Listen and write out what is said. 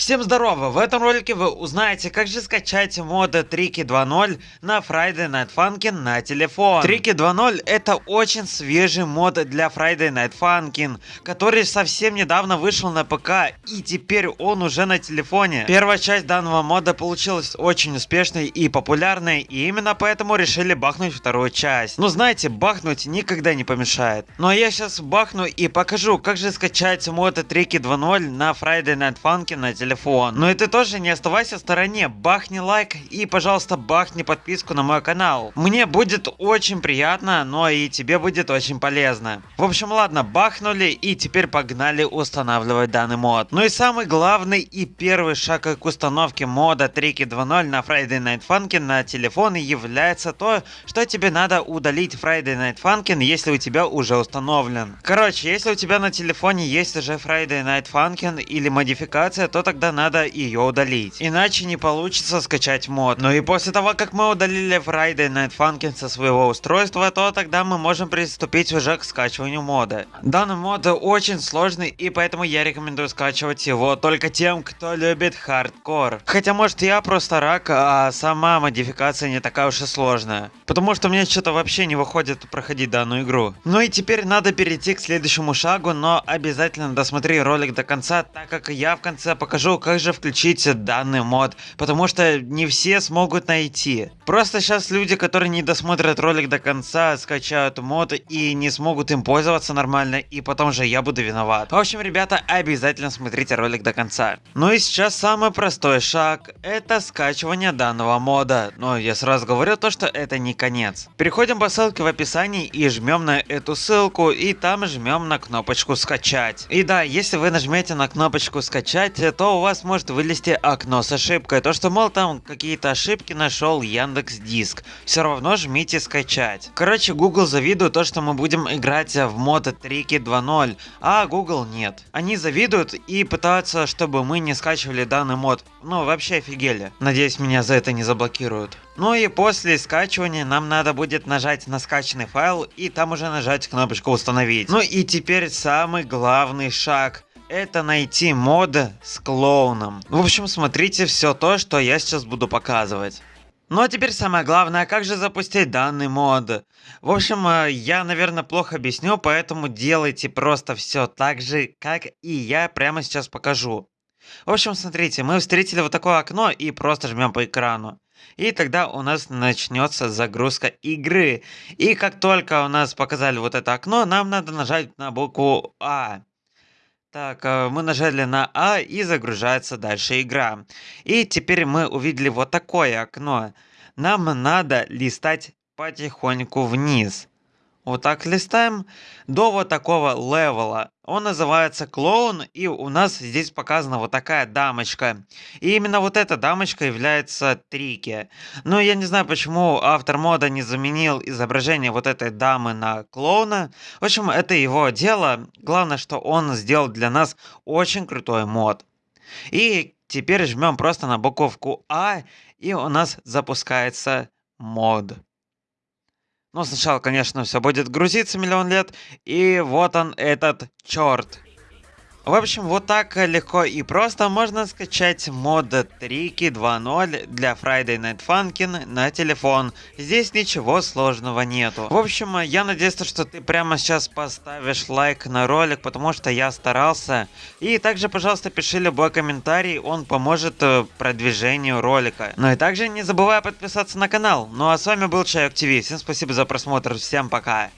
Всем здорово! В этом ролике вы узнаете, как же скачать моды Трики 2.0 на Friday Night Funkin' на телефон. Трики 2.0 это очень свежий мод для Friday Night Funkin', который совсем недавно вышел на ПК и теперь он уже на телефоне. Первая часть данного мода получилась очень успешной и популярной, и именно поэтому решили бахнуть вторую часть. Ну знаете, бахнуть никогда не помешает. Ну а я сейчас бахну и покажу, как же скачать мод Трики 2.0 на Friday Night Funkin' на телефон телефон. Ну и ты тоже не оставайся в стороне, бахни лайк и, пожалуйста, бахни подписку на мой канал. Мне будет очень приятно, но и тебе будет очень полезно. В общем, ладно, бахнули и теперь погнали устанавливать данный мод. Ну и самый главный и первый шаг к установке мода Трики 2.0 на Friday Night Funkin' на телефон является то, что тебе надо удалить Friday Night Funkin', если у тебя уже установлен. Короче, если у тебя на телефоне есть уже Friday Night Funkin' или модификация, то тогда тогда надо ее удалить. Иначе не получится скачать мод. Ну и после того, как мы удалили Friday Night Funkin' со своего устройства, то тогда мы можем приступить уже к скачиванию мода. Данный мод очень сложный и поэтому я рекомендую скачивать его только тем, кто любит хардкор. Хотя может я просто рак, а сама модификация не такая уж и сложная. Потому что мне что-то вообще не выходит проходить данную игру. Ну и теперь надо перейти к следующему шагу, но обязательно досмотри ролик до конца, так как я в конце покажу покажу, как же включить данный мод, потому что не все смогут найти. Просто сейчас люди, которые не досмотрят ролик до конца, скачают мод и не смогут им пользоваться нормально, и потом же я буду виноват. В общем, ребята, обязательно смотрите ролик до конца. Ну и сейчас самый простой шаг, это скачивание данного мода. Но я сразу говорю то, что это не конец. Переходим по ссылке в описании и жмем на эту ссылку, и там жмем на кнопочку скачать. И да, если вы нажмете на кнопочку скачать, то у вас может вылезти окно с ошибкой. То, что, мол, там какие-то ошибки нашел Яндекс Диск. Все равно жмите скачать. Короче, Google завидует то, что мы будем играть в мод Трики 2.0, а Google нет. Они завидуют и пытаются, чтобы мы не скачивали данный мод. Ну, вообще офигели. Надеюсь, меня за это не заблокируют. Ну и после скачивания нам надо будет нажать на скачанный файл и там уже нажать кнопочку установить. Ну и теперь самый главный шаг это найти мод с клоуном. В общем, смотрите все то, что я сейчас буду показывать. Ну а теперь самое главное, как же запустить данный мод. В общем, э, я, наверное, плохо объясню, поэтому делайте просто все так же, как и я прямо сейчас покажу. В общем, смотрите, мы встретили вот такое окно и просто жмем по экрану. И тогда у нас начнется загрузка игры. И как только у нас показали вот это окно, нам надо нажать на букву А. Так, э, мы нажали на А и загружается дальше игра. И теперь мы увидели вот такое окно. Нам надо листать потихоньку вниз. Вот так листаем до вот такого левела. Он называется клоун, и у нас здесь показана вот такая дамочка. И именно вот эта дамочка является Трики. Но я не знаю, почему автор мода не заменил изображение вот этой дамы на клоуна. В общем, это его дело. Главное, что он сделал для нас очень крутой мод. И теперь жмем просто на буковку А, и у нас запускается мод. Но сначала, конечно, все будет грузиться миллион лет. И вот он, этот черт. В общем, вот так легко и просто можно скачать мод Трики 2.0 для Friday Night Funkin' на телефон. Здесь ничего сложного нету. В общем, я надеюсь, что ты прямо сейчас поставишь лайк на ролик, потому что я старался. И также, пожалуйста, пиши любой комментарий, он поможет э, продвижению ролика. Ну и также не забывай подписаться на канал. Ну а с вами был Чайок ТВ, всем спасибо за просмотр, всем пока.